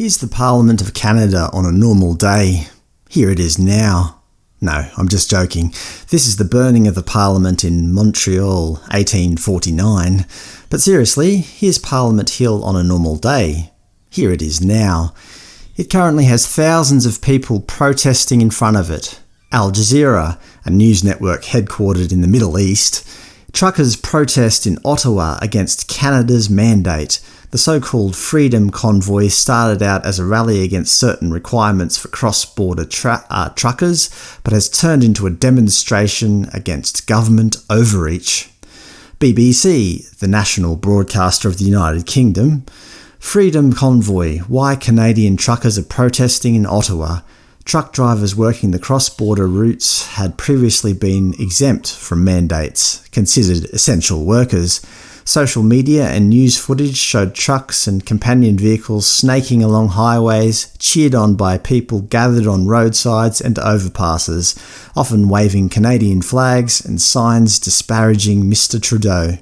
Here's the Parliament of Canada on a normal day. Here it is now. No, I'm just joking. This is the burning of the Parliament in Montreal, 1849. But seriously, here's Parliament Hill on a normal day. Here it is now. It currently has thousands of people protesting in front of it. Al Jazeera, a news network headquartered in the Middle East, Truckers protest in Ottawa against Canada's mandate. The so-called Freedom Convoy started out as a rally against certain requirements for cross-border uh, truckers, but has turned into a demonstration against government overreach. BBC, the national broadcaster of the United Kingdom, Freedom Convoy – Why Canadian truckers are protesting in Ottawa Truck drivers working the cross-border routes had previously been exempt from mandates, considered essential workers. Social media and news footage showed trucks and companion vehicles snaking along highways, cheered on by people gathered on roadsides and overpasses, often waving Canadian flags and signs disparaging Mr Trudeau.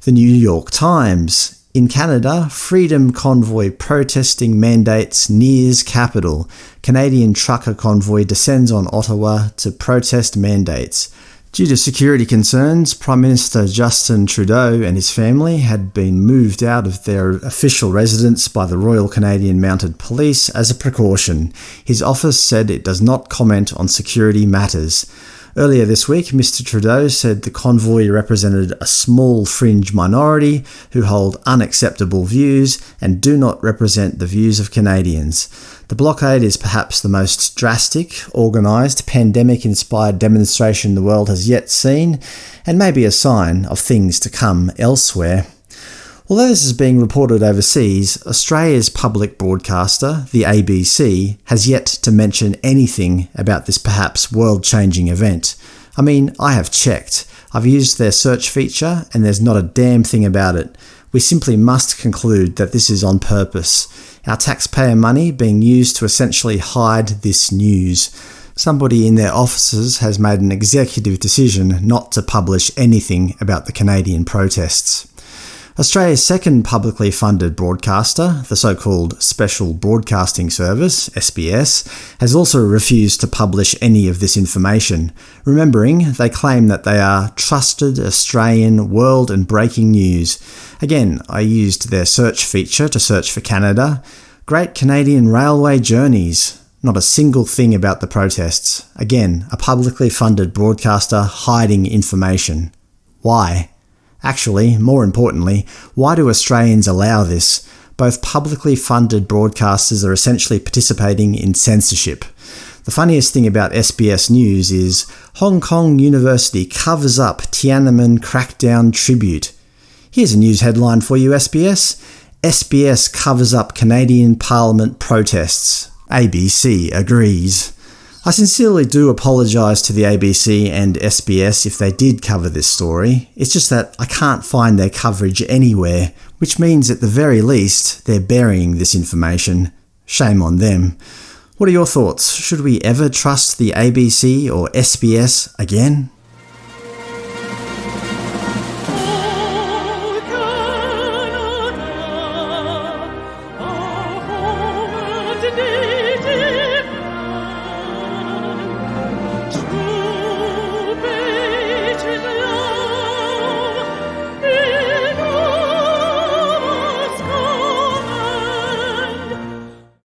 The New York Times in Canada, Freedom Convoy protesting mandates nears capital. Canadian trucker convoy descends on Ottawa to protest mandates. Due to security concerns, Prime Minister Justin Trudeau and his family had been moved out of their official residence by the Royal Canadian Mounted Police as a precaution. His office said it does not comment on security matters. Earlier this week, Mr Trudeau said the convoy represented a small fringe minority who hold unacceptable views and do not represent the views of Canadians. The blockade is perhaps the most drastic, organised, pandemic-inspired demonstration the world has yet seen, and may be a sign of things to come elsewhere. Although this is being reported overseas, Australia's public broadcaster, the ABC, has yet to mention anything about this perhaps world-changing event. I mean, I have checked. I've used their search feature, and there's not a damn thing about it. We simply must conclude that this is on purpose. Our taxpayer money being used to essentially hide this news. Somebody in their offices has made an executive decision not to publish anything about the Canadian protests. Australia's second publicly funded broadcaster, the so-called Special Broadcasting Service SBS, has also refused to publish any of this information, remembering they claim that they are trusted Australian world and breaking news. Again, I used their search feature to search for Canada. Great Canadian Railway Journeys. Not a single thing about the protests. Again, a publicly funded broadcaster hiding information. Why? Actually, more importantly, why do Australians allow this? Both publicly funded broadcasters are essentially participating in censorship. The funniest thing about SBS News is Hong Kong University covers up Tiananmen crackdown tribute. Here's a news headline for you SBS. SBS covers up Canadian Parliament protests. ABC agrees. I sincerely do apologise to the ABC and SBS if they did cover this story, it's just that I can't find their coverage anywhere, which means at the very least they're burying this information. Shame on them. What are your thoughts? Should we ever trust the ABC or SBS again?